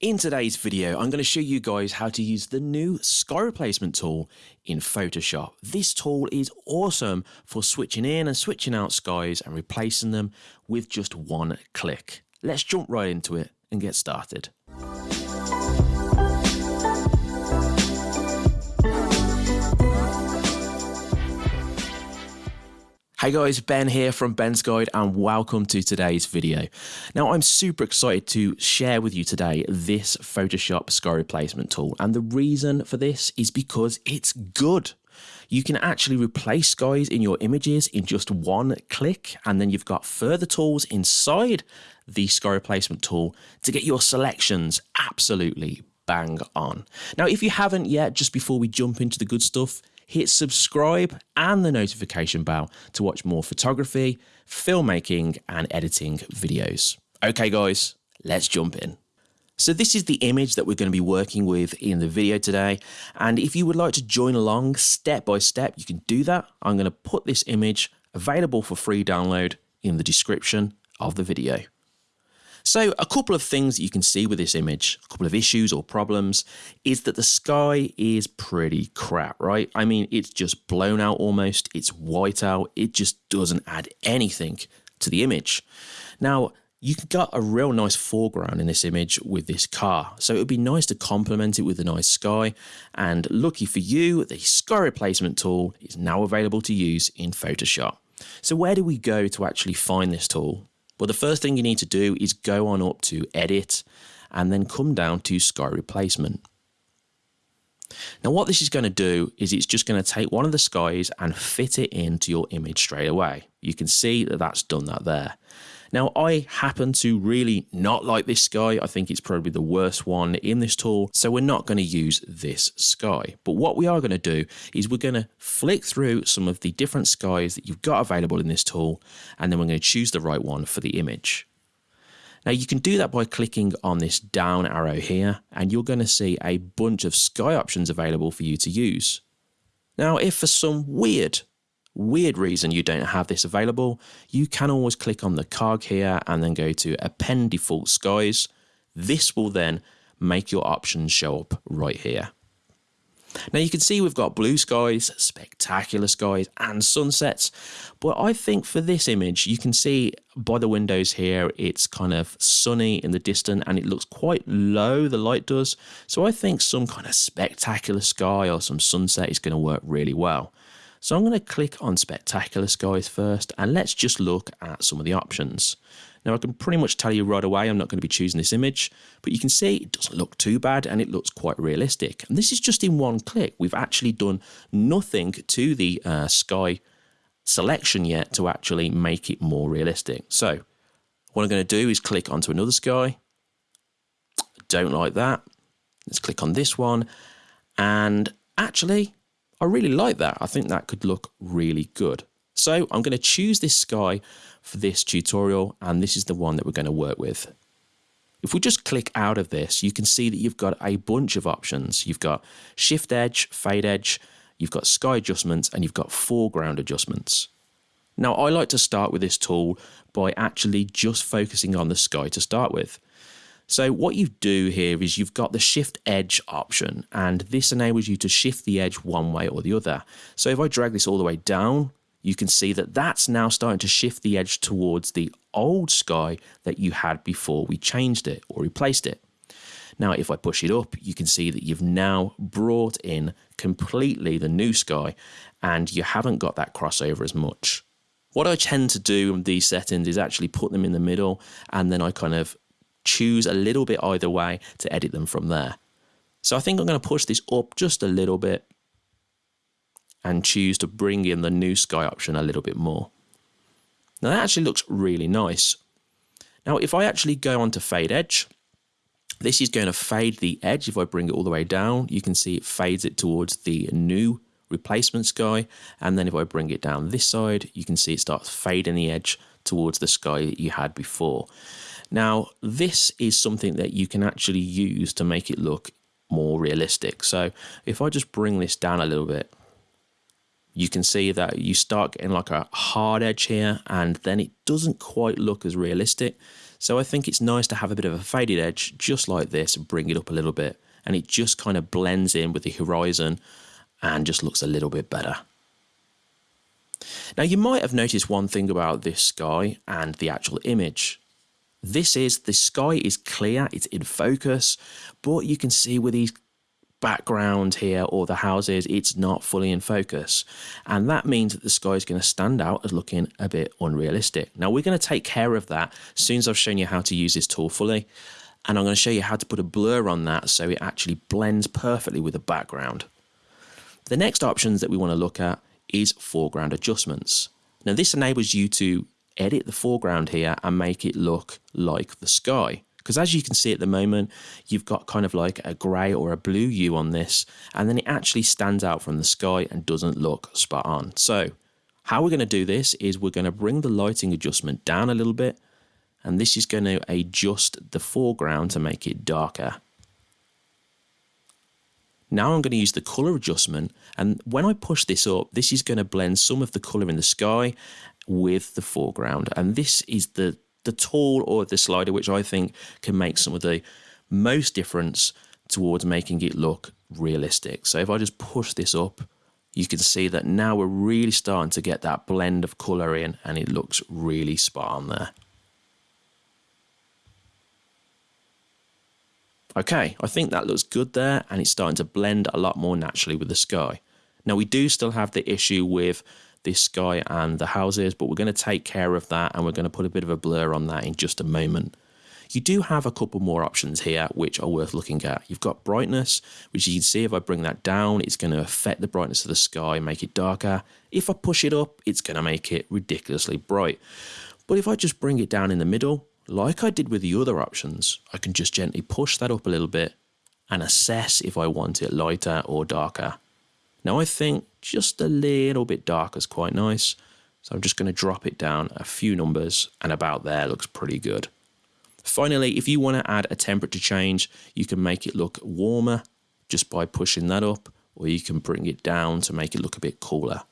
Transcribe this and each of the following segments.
In today's video, I'm going to show you guys how to use the new sky replacement tool in Photoshop. This tool is awesome for switching in and switching out skies and replacing them with just one click. Let's jump right into it and get started. Hey guys, Ben here from Ben's Guide and welcome to today's video. Now I'm super excited to share with you today this Photoshop sky replacement tool and the reason for this is because it's good. You can actually replace skies in your images in just one click and then you've got further tools inside the sky replacement tool to get your selections absolutely bang on. Now if you haven't yet, just before we jump into the good stuff, hit subscribe and the notification bell to watch more photography, filmmaking, and editing videos. Okay, guys, let's jump in. So this is the image that we're going to be working with in the video today. And if you would like to join along step by step, you can do that. I'm going to put this image available for free download in the description of the video. So a couple of things that you can see with this image, a couple of issues or problems, is that the sky is pretty crap, right? I mean, it's just blown out almost, it's white out, it just doesn't add anything to the image. Now, you got a real nice foreground in this image with this car. So it would be nice to complement it with a nice sky. And lucky for you, the sky replacement tool is now available to use in Photoshop. So where do we go to actually find this tool? Well, the first thing you need to do is go on up to Edit and then come down to Sky Replacement. Now what this is going to do is it's just going to take one of the skies and fit it into your image straight away. You can see that that's done that there. Now, I happen to really not like this sky. I think it's probably the worst one in this tool, so we're not going to use this sky. But what we are going to do is we're going to flick through some of the different skies that you've got available in this tool, and then we're going to choose the right one for the image. Now you can do that by clicking on this down arrow here and you're going to see a bunch of sky options available for you to use. Now if for some weird weird reason you don't have this available, you can always click on the cog here and then go to append default skies. This will then make your options show up right here. Now you can see we've got blue skies, spectacular skies and sunsets, but I think for this image you can see by the windows here it's kind of sunny in the distance and it looks quite low, the light does, so I think some kind of spectacular sky or some sunset is going to work really well. So I'm going to click on Spectacular Skies first and let's just look at some of the options. Now I can pretty much tell you right away I'm not going to be choosing this image, but you can see it doesn't look too bad and it looks quite realistic. And this is just in one click. We've actually done nothing to the uh, sky selection yet to actually make it more realistic. So what I'm going to do is click onto another sky. Don't like that. Let's click on this one. And actually, I really like that. I think that could look really good. So I'm going to choose this sky for this tutorial and this is the one that we're going to work with. If we just click out of this, you can see that you've got a bunch of options. You've got shift edge, fade edge, you've got sky adjustments, and you've got foreground adjustments. Now, I like to start with this tool by actually just focusing on the sky to start with. So what you do here is you've got the shift edge option and this enables you to shift the edge one way or the other. So if I drag this all the way down, you can see that that's now starting to shift the edge towards the old sky that you had before we changed it or replaced it. Now, if I push it up, you can see that you've now brought in completely the new sky and you haven't got that crossover as much. What I tend to do in these settings is actually put them in the middle and then I kind of choose a little bit either way to edit them from there. So I think I'm going to push this up just a little bit and choose to bring in the new sky option a little bit more. Now that actually looks really nice. Now if I actually go onto fade edge, this is going to fade the edge. If I bring it all the way down, you can see it fades it towards the new replacement sky. And then if I bring it down this side, you can see it starts fading the edge towards the sky that you had before. Now, this is something that you can actually use to make it look more realistic. So if I just bring this down a little bit, you can see that you start getting like a hard edge here and then it doesn't quite look as realistic. So I think it's nice to have a bit of a faded edge just like this and bring it up a little bit. And it just kind of blends in with the horizon and just looks a little bit better. Now you might have noticed one thing about this sky and the actual image. This is, the sky is clear, it's in focus, but you can see with these background here or the houses, it's not fully in focus. And that means that the sky is going to stand out as looking a bit unrealistic. Now we're going to take care of that as soon as I've shown you how to use this tool fully. And I'm going to show you how to put a blur on that so it actually blends perfectly with the background. The next options that we want to look at is foreground adjustments. Now this enables you to edit the foreground here and make it look like the sky. Because as you can see at the moment, you've got kind of like a grey or a blue hue on this, and then it actually stands out from the sky and doesn't look spot on. So how we're going to do this is we're going to bring the lighting adjustment down a little bit, and this is going to adjust the foreground to make it darker. Now I'm going to use the color adjustment and when I push this up this is going to blend some of the color in the sky with the foreground and this is the the tool or the slider, which I think can make some of the most difference towards making it look realistic. So if I just push this up, you can see that now we're really starting to get that blend of colour in and it looks really spot on there. Okay, I think that looks good there and it's starting to blend a lot more naturally with the sky. Now we do still have the issue with this sky and the houses, but we're going to take care of that and we're going to put a bit of a blur on that in just a moment. You do have a couple more options here which are worth looking at. You've got brightness, which you can see if I bring that down, it's going to affect the brightness of the sky, make it darker. If I push it up, it's going to make it ridiculously bright. But if I just bring it down in the middle, like I did with the other options, I can just gently push that up a little bit and assess if I want it lighter or darker. Now I think just a little bit darker is quite nice. So I'm just going to drop it down a few numbers and about there looks pretty good. Finally, if you want to add a temperature change, you can make it look warmer just by pushing that up or you can bring it down to make it look a bit cooler.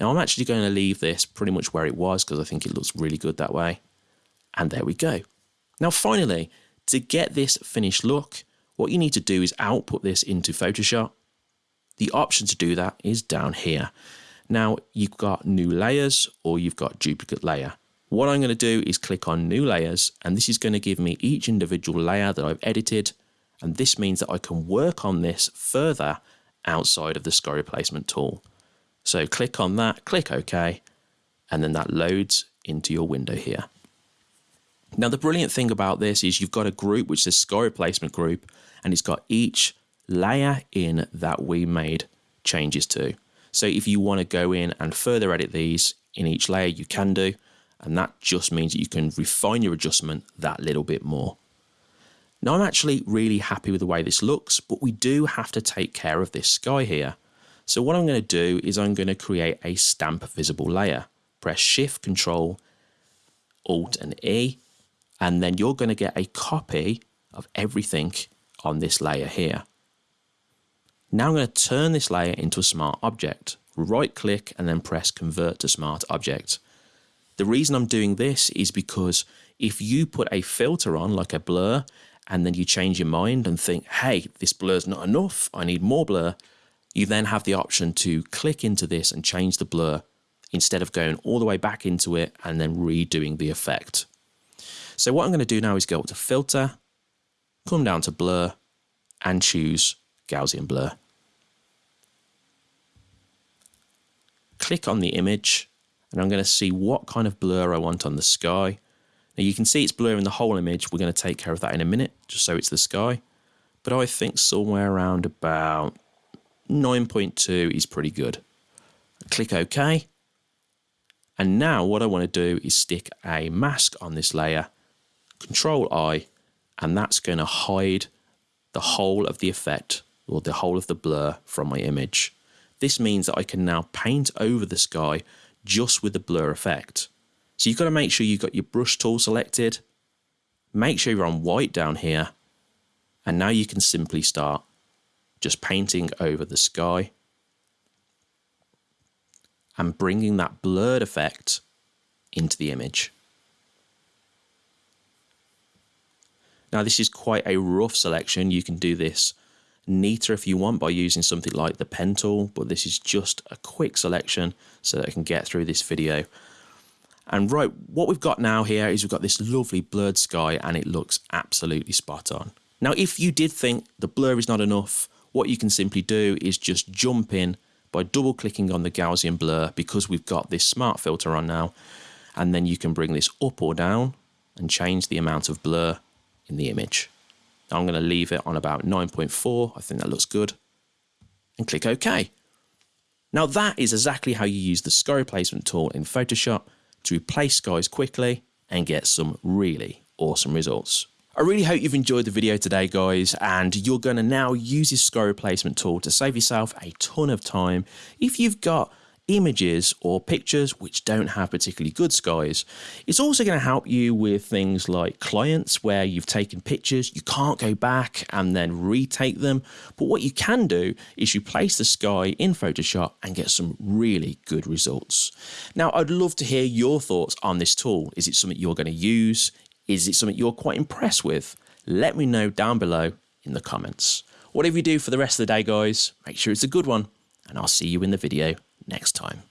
Now I'm actually going to leave this pretty much where it was because I think it looks really good that way. And there we go. Now finally, to get this finished look, what you need to do is output this into Photoshop the option to do that is down here. Now you've got new layers or you've got duplicate layer. What I'm going to do is click on new layers and this is going to give me each individual layer that I've edited and this means that I can work on this further outside of the sky replacement tool. So click on that, click OK and then that loads into your window here. Now the brilliant thing about this is you've got a group which says sky replacement group and it's got each layer in that we made changes to. So if you want to go in and further edit these in each layer, you can do. And that just means that you can refine your adjustment that little bit more. Now I'm actually really happy with the way this looks, but we do have to take care of this sky here. So what I'm going to do is I'm going to create a stamp visible layer. Press Shift, Control, Alt and E, and then you're going to get a copy of everything on this layer here. Now I'm going to turn this layer into a smart object. Right click and then press convert to smart object. The reason I'm doing this is because if you put a filter on like a blur and then you change your mind and think, hey, this blur's not enough, I need more blur, you then have the option to click into this and change the blur instead of going all the way back into it and then redoing the effect. So what I'm going to do now is go up to filter, come down to blur and choose Gaussian blur. click on the image and I'm going to see what kind of blur I want on the sky. Now you can see it's blurring the whole image. We're going to take care of that in a minute, just so it's the sky. But I think somewhere around about 9.2 is pretty good. Click OK. And now what I want to do is stick a mask on this layer, Control I, and that's going to hide the whole of the effect or the whole of the blur from my image. This means that I can now paint over the sky just with the blur effect. So you've got to make sure you've got your brush tool selected. Make sure you're on white down here. And now you can simply start just painting over the sky and bringing that blurred effect into the image. Now this is quite a rough selection. You can do this neater if you want by using something like the pen tool, but this is just a quick selection so that I can get through this video. And right, what we've got now here is we've got this lovely blurred sky and it looks absolutely spot on. Now, if you did think the blur is not enough, what you can simply do is just jump in by double clicking on the Gaussian blur because we've got this smart filter on now. And then you can bring this up or down and change the amount of blur in the image. I'm going to leave it on about 9.4. I think that looks good. And click OK. Now that is exactly how you use the sky replacement tool in Photoshop to replace skies quickly and get some really awesome results. I really hope you've enjoyed the video today guys and you're going to now use this sky replacement tool to save yourself a ton of time if you've got images or pictures which don't have particularly good skies. It's also going to help you with things like clients where you've taken pictures, you can't go back and then retake them. But what you can do is you place the sky in Photoshop and get some really good results. Now, I'd love to hear your thoughts on this tool. Is it something you're going to use? Is it something you're quite impressed with? Let me know down below in the comments. Whatever you do for the rest of the day, guys, make sure it's a good one, and I'll see you in the video next time.